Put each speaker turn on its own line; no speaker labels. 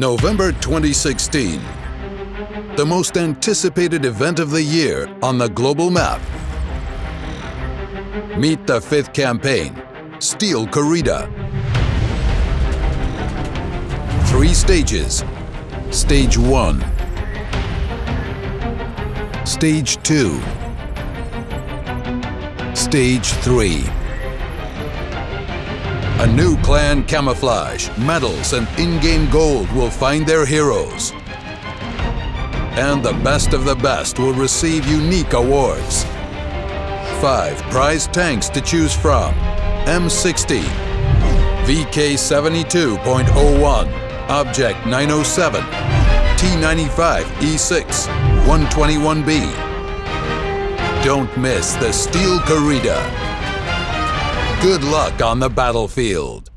November 2016. The most anticipated event of the year on the global map. Meet the fifth campaign, Steel Corrida. Three stages. Stage 1. Stage 2. Stage 3. A new clan camouflage, medals, and in-game gold will find their heroes. And the best of the best will receive unique awards. Five prize tanks to choose from. M60, VK72.01, Object 907, T95 E6, 121B. Don't miss the Steel Corrida. Good luck on the battlefield.